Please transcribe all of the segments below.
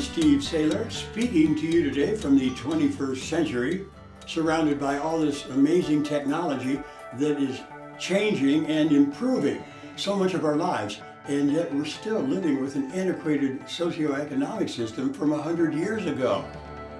Steve Saylor, speaking to you today from the 21st century, surrounded by all this amazing technology that is changing and improving so much of our lives. And yet we're still living with an antiquated socioeconomic system from a 100 years ago.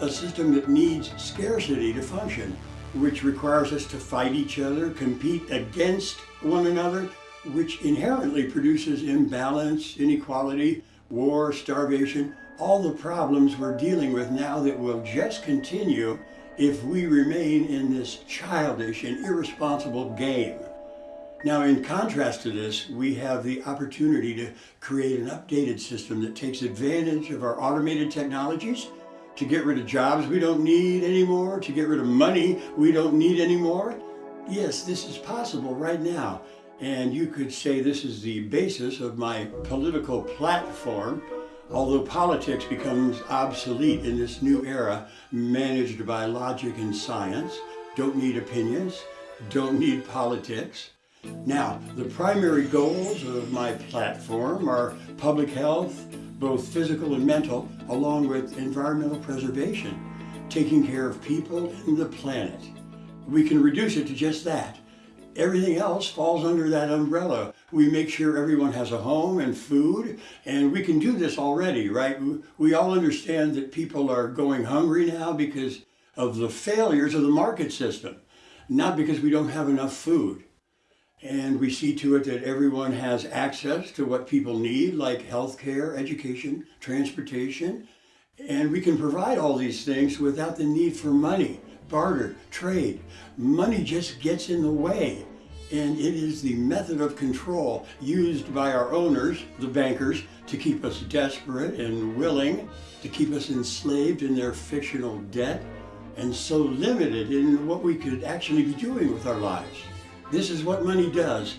A system that needs scarcity to function, which requires us to fight each other, compete against one another, which inherently produces imbalance, inequality, war, starvation, all the problems we're dealing with now that will just continue if we remain in this childish and irresponsible game. Now, in contrast to this, we have the opportunity to create an updated system that takes advantage of our automated technologies to get rid of jobs we don't need anymore, to get rid of money we don't need anymore. Yes, this is possible right now. And you could say this is the basis of my political platform, although politics becomes obsolete in this new era managed by logic and science. Don't need opinions, don't need politics. Now, the primary goals of my platform are public health, both physical and mental, along with environmental preservation, taking care of people and the planet. We can reduce it to just that. Everything else falls under that umbrella. We make sure everyone has a home and food, and we can do this already, right? We all understand that people are going hungry now because of the failures of the market system, not because we don't have enough food. And we see to it that everyone has access to what people need, like healthcare, education, transportation. And we can provide all these things without the need for money barter, trade. Money just gets in the way. And it is the method of control used by our owners, the bankers, to keep us desperate and willing, to keep us enslaved in their fictional debt, and so limited in what we could actually be doing with our lives. This is what money does,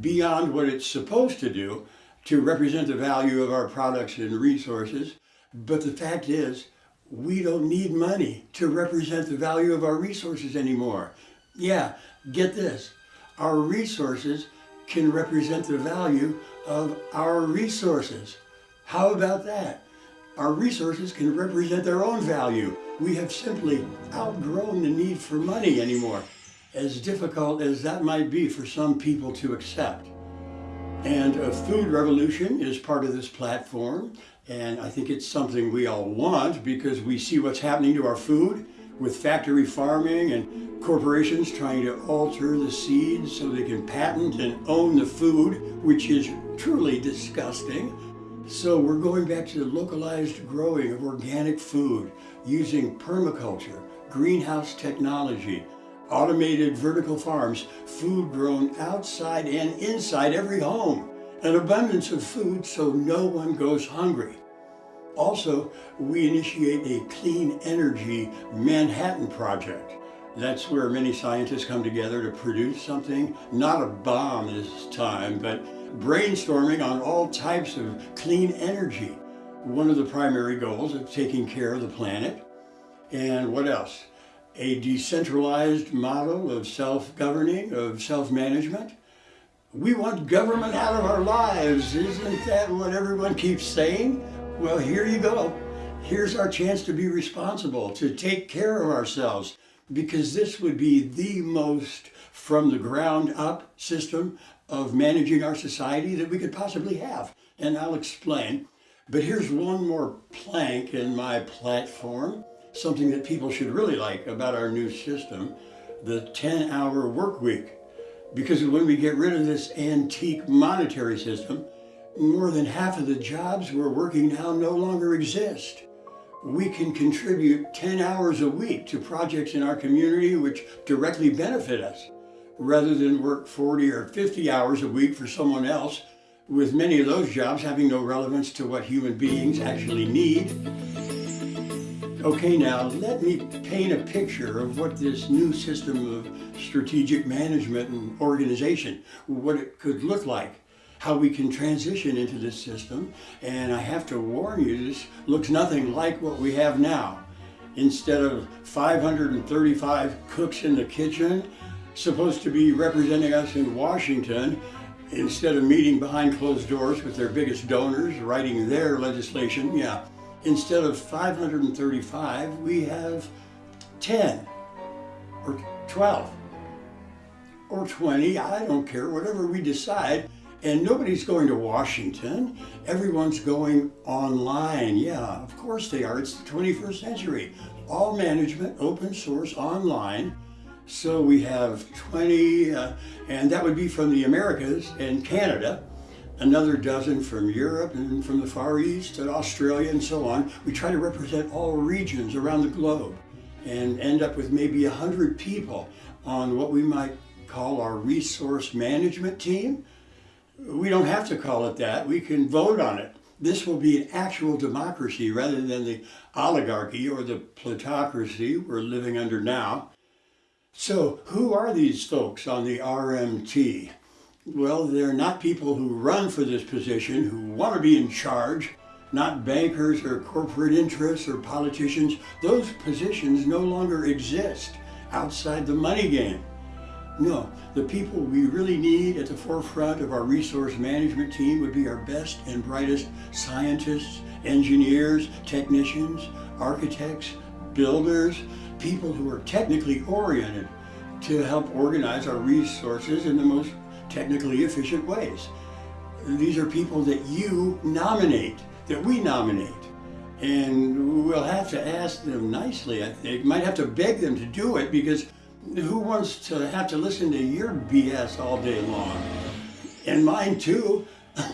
beyond what it's supposed to do, to represent the value of our products and resources. But the fact is, we don't need money to represent the value of our resources anymore. Yeah, get this. Our resources can represent the value of our resources. How about that? Our resources can represent their own value. We have simply outgrown the need for money anymore, as difficult as that might be for some people to accept. And a food revolution is part of this platform. And I think it's something we all want because we see what's happening to our food with factory farming and corporations trying to alter the seeds so they can patent and own the food, which is truly disgusting. So we're going back to the localized growing of organic food using permaculture, greenhouse technology, automated vertical farms, food grown outside and inside every home, an abundance of food so no one goes hungry. Also, we initiate a clean energy Manhattan project. That's where many scientists come together to produce something, not a bomb this time, but brainstorming on all types of clean energy. One of the primary goals of taking care of the planet. And what else? a decentralized model of self-governing, of self-management. We want government out of our lives. Isn't that what everyone keeps saying? Well, here you go. Here's our chance to be responsible, to take care of ourselves, because this would be the most from the ground up system of managing our society that we could possibly have. And I'll explain. But here's one more plank in my platform something that people should really like about our new system, the 10-hour work week. Because when we get rid of this antique monetary system, more than half of the jobs we're working now no longer exist. We can contribute 10 hours a week to projects in our community which directly benefit us, rather than work 40 or 50 hours a week for someone else, with many of those jobs having no relevance to what human beings actually need. Okay, now let me paint a picture of what this new system of strategic management and organization, what it could look like, how we can transition into this system. And I have to warn you, this looks nothing like what we have now. Instead of 535 cooks in the kitchen, supposed to be representing us in Washington, instead of meeting behind closed doors with their biggest donors, writing their legislation, yeah, instead of 535, we have 10 or 12 or 20, I don't care, whatever we decide. And nobody's going to Washington. Everyone's going online. Yeah, of course they are. It's the 21st century. All management, open source, online. So we have 20, uh, and that would be from the Americas and Canada, another dozen from Europe and from the Far East and Australia and so on. We try to represent all regions around the globe and end up with maybe 100 people on what we might call our resource management team. We don't have to call it that. We can vote on it. This will be an actual democracy rather than the oligarchy or the plutocracy we're living under now. So who are these folks on the RMT? Well, they're not people who run for this position, who want to be in charge, not bankers or corporate interests or politicians. Those positions no longer exist outside the money game. No, the people we really need at the forefront of our resource management team would be our best and brightest scientists, engineers, technicians, architects, builders, people who are technically oriented to help organize our resources in the most technically efficient ways. These are people that you nominate, that we nominate. And we'll have to ask them nicely, I think. Might have to beg them to do it because who wants to have to listen to your BS all day long? And mine too.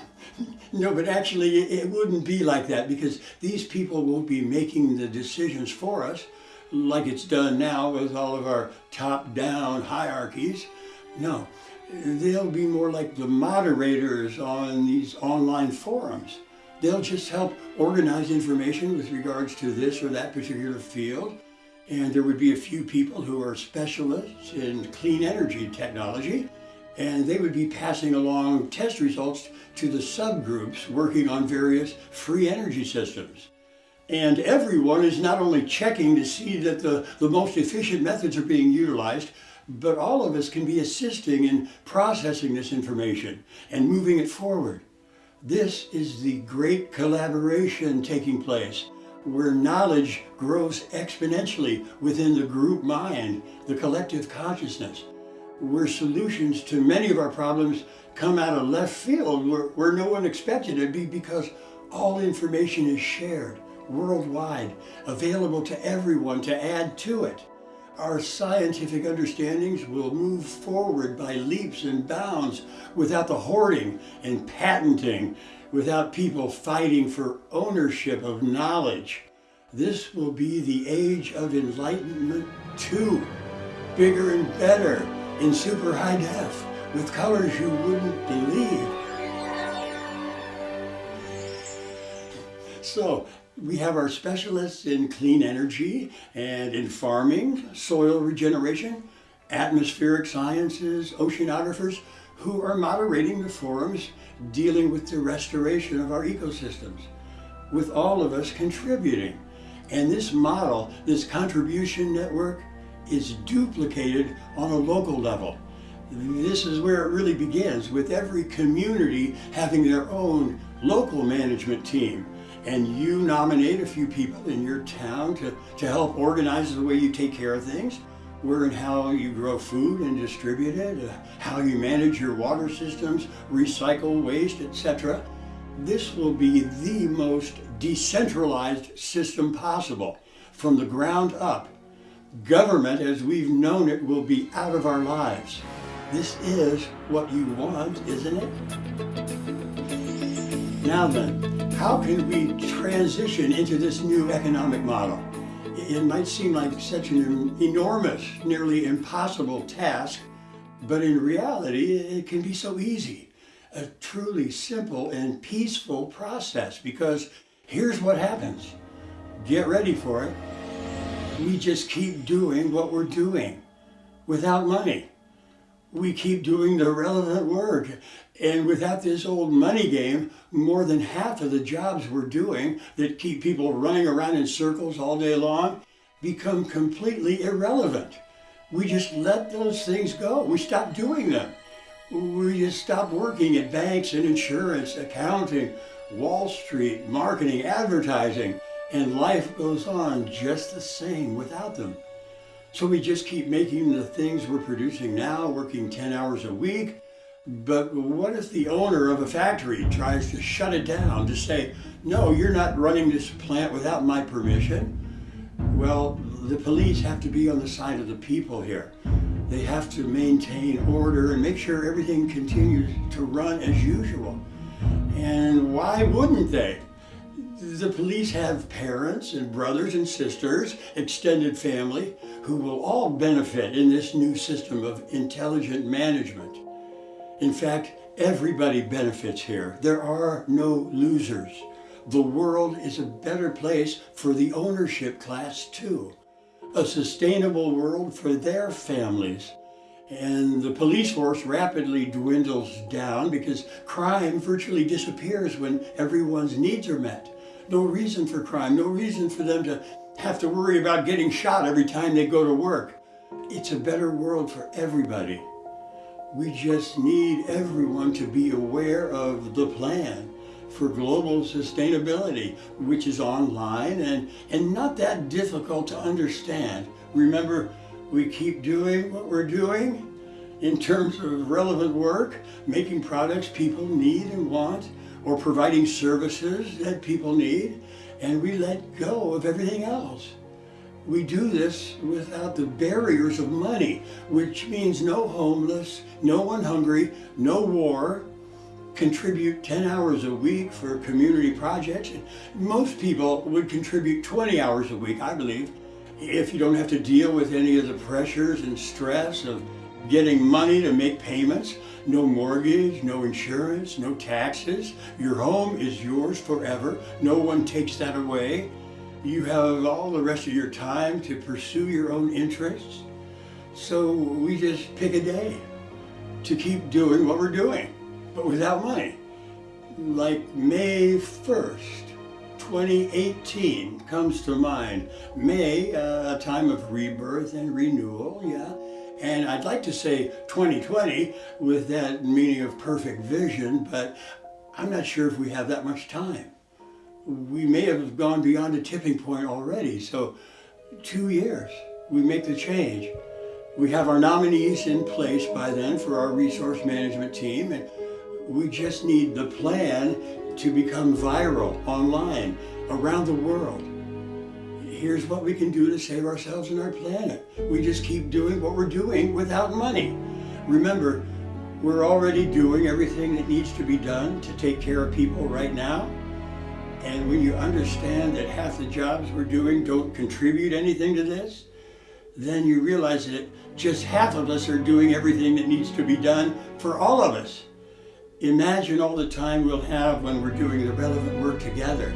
no, but actually it wouldn't be like that because these people won't be making the decisions for us like it's done now with all of our top-down hierarchies. No, they'll be more like the moderators on these online forums. They'll just help organize information with regards to this or that particular field and there would be a few people who are specialists in clean energy technology, and they would be passing along test results to the subgroups working on various free energy systems. And everyone is not only checking to see that the, the most efficient methods are being utilized, but all of us can be assisting in processing this information and moving it forward. This is the great collaboration taking place where knowledge grows exponentially within the group mind, the collective consciousness, where solutions to many of our problems come out of left field where, where no one expected it to be because all information is shared worldwide, available to everyone to add to it. Our scientific understandings will move forward by leaps and bounds without the hoarding and patenting without people fighting for ownership of knowledge. This will be the age of enlightenment too. Bigger and better in super high def with colors you wouldn't believe. So we have our specialists in clean energy and in farming, soil regeneration, atmospheric sciences, oceanographers, who are moderating the forums dealing with the restoration of our ecosystems, with all of us contributing. And this model, this contribution network, is duplicated on a local level. This is where it really begins, with every community having their own local management team. And you nominate a few people in your town to, to help organize the way you take care of things where and how you grow food and distribute it, uh, how you manage your water systems, recycle waste, etc. This will be the most decentralized system possible from the ground up. Government as we've known it will be out of our lives. This is what you want, isn't it? Now then, how can we transition into this new economic model? It might seem like such an enormous, nearly impossible task, but in reality, it can be so easy. A truly simple and peaceful process because here's what happens. Get ready for it. We just keep doing what we're doing without money. We keep doing the relevant work and without this old money game, more than half of the jobs we're doing that keep people running around in circles all day long become completely irrelevant. We just let those things go. We stop doing them. We just stop working at banks and insurance, accounting, Wall Street, marketing, advertising, And life goes on just the same without them. So we just keep making the things we're producing now, working 10 hours a week. But what if the owner of a factory tries to shut it down to say, no, you're not running this plant without my permission? Well, the police have to be on the side of the people here. They have to maintain order and make sure everything continues to run as usual. And why wouldn't they? The police have parents and brothers and sisters, extended family, who will all benefit in this new system of intelligent management. In fact, everybody benefits here. There are no losers. The world is a better place for the ownership class too. A sustainable world for their families. And the police force rapidly dwindles down because crime virtually disappears when everyone's needs are met. No reason for crime, no reason for them to have to worry about getting shot every time they go to work. It's a better world for everybody. We just need everyone to be aware of the plan for global sustainability, which is online and, and not that difficult to understand. Remember, we keep doing what we're doing in terms of relevant work, making products people need and want, or providing services that people need, and we let go of everything else. We do this without the barriers of money, which means no homeless, no one hungry, no war, contribute 10 hours a week for community projects. Most people would contribute 20 hours a week, I believe, if you don't have to deal with any of the pressures and stress of getting money to make payments, no mortgage, no insurance, no taxes. Your home is yours forever. No one takes that away. You have all the rest of your time to pursue your own interests. So we just pick a day to keep doing what we're doing, but without money. Like May 1st, 2018 comes to mind. May, uh, a time of rebirth and renewal, yeah. And I'd like to say 2020 with that meaning of perfect vision, but I'm not sure if we have that much time we may have gone beyond a tipping point already. So two years, we make the change. We have our nominees in place by then for our resource management team, and we just need the plan to become viral online around the world. Here's what we can do to save ourselves and our planet. We just keep doing what we're doing without money. Remember, we're already doing everything that needs to be done to take care of people right now. And when you understand that half the jobs we're doing don't contribute anything to this, then you realize that just half of us are doing everything that needs to be done for all of us. Imagine all the time we'll have when we're doing the relevant work together,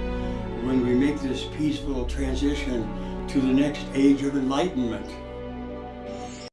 when we make this peaceful transition to the next age of enlightenment.